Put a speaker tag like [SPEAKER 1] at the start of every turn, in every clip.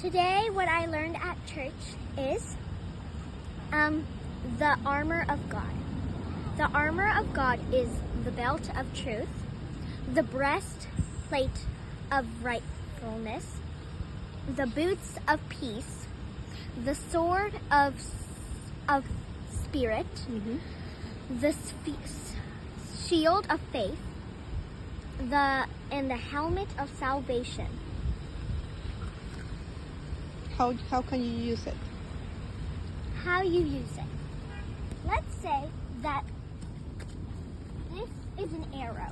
[SPEAKER 1] Today, what I learned at church is um, the armor of God. The armor of God is the belt of truth, the breastplate of rightfulness, the boots of peace, the sword of of spirit, the spe- shield of faith, the and the helmet of salvation.
[SPEAKER 2] How, how can you use it?
[SPEAKER 1] how you use it. Let's say that this is an arrow,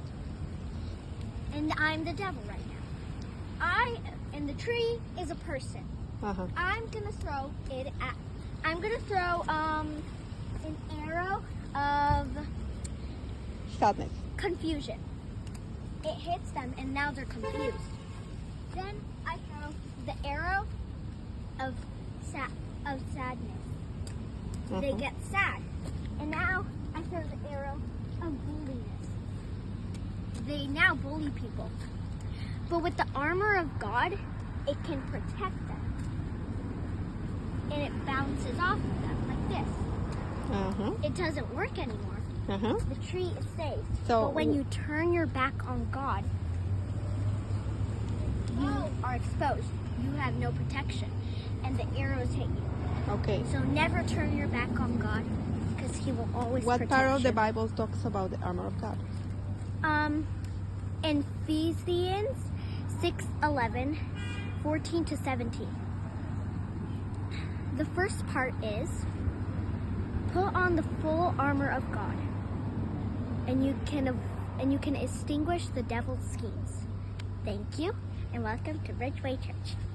[SPEAKER 1] and I'm the devil right now. I and the tree is a person.
[SPEAKER 2] Uh-huh.
[SPEAKER 1] I'm gonna throw it at. I'm gonna throw um an arrow of
[SPEAKER 2] Sadness.
[SPEAKER 1] confusion. It hits them, and now they're confused. Then I throw the arrow of sad of sadness. they
[SPEAKER 2] Uh-huh.
[SPEAKER 1] get sad. And now I throw the arrow of bulliness. They now bully people. But with the armor of God, it can protect them. And it bounces off of them like this.
[SPEAKER 2] Uh-huh.
[SPEAKER 1] It doesn't work anymore.
[SPEAKER 2] Uh-huh.
[SPEAKER 1] The tree is saved.
[SPEAKER 2] So-
[SPEAKER 1] but when you turn your back on God, exposed. You have no protection. And the arrows hit you.
[SPEAKER 2] Okay.
[SPEAKER 1] So never turn your back on God because He will always
[SPEAKER 2] What
[SPEAKER 1] protect
[SPEAKER 2] part of the. Bible talks about the armor of God?
[SPEAKER 1] Um, in Ephesians 6 11, 14 to 17. The first part is put on the full armor of God, and you can and you can extinguish the devil's schemes. Thank you, and welcome to Ridgeway Church.